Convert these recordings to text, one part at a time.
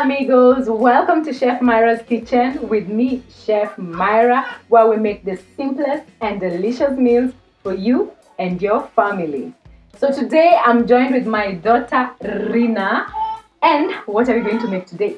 amigos, welcome to Chef Myra's Kitchen with me, Chef Myra, where we make the simplest and delicious meals for you and your family. So today I'm joined with my daughter Rina. And what are we going to make today?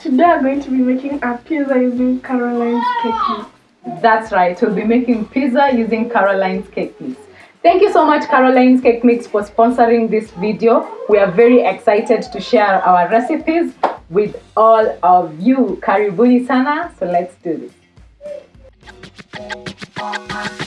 Today I'm going to be making a pizza using Caroline's cake mix. That's right, we'll be making pizza using Caroline's cake mix. Thank you so much Caroline's Cake Mix for sponsoring this video. We are very excited to share our recipes with all of you. Karibuni sana, so let's do this.